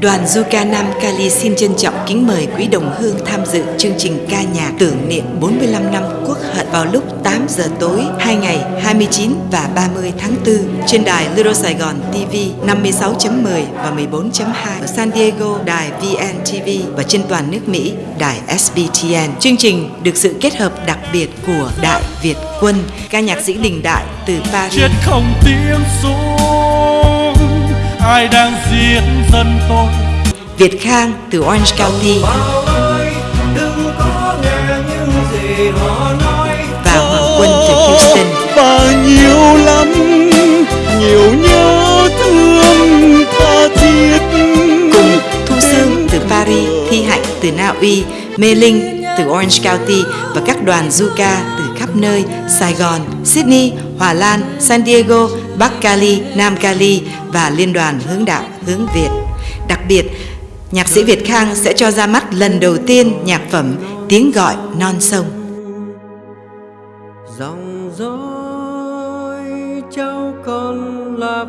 Đoàn Zuka Nam Kali xin trân trọng kính mời quý đồng hương tham dự chương trình ca nhạc tưởng niệm 45 năm quốc hận vào lúc 8 giờ tối hai ngày 29 và 30 tháng 4 trên đài Little Gòn TV 56.10 và 14.2 ở San Diego đài VNTV và trên toàn nước Mỹ đài SBTN. Chương trình được sự kết hợp đặc biệt của Đại Việt Quân, ca nhạc sĩ đình đại từ Paris. chết không tiếng xuống ai đang giết dân tôi? Việt Khang từ Orange County. Ơi đừng có nghe những gì họ nói. Và Hoàng Quân từ Houston. và nhiều lắm nhiều nhớ thương tha thiết. Cùng Thu Sương từ Paris, Thi Hạnh từ Na Uy, Mê Linh từ Orange County và các đoàn Zuka từ khắp nơi Sài Gòn, Sydney, Hòa Lan, San Diego, Bắc Cali, Nam Cali và Liên đoàn Hướng đạo Hướng Việt. Đặc biệt, nhạc sĩ Việt Khang sẽ cho ra mắt lần đầu tiên nhạc phẩm Tiếng gọi non sông. dòng dõi cháu con lạc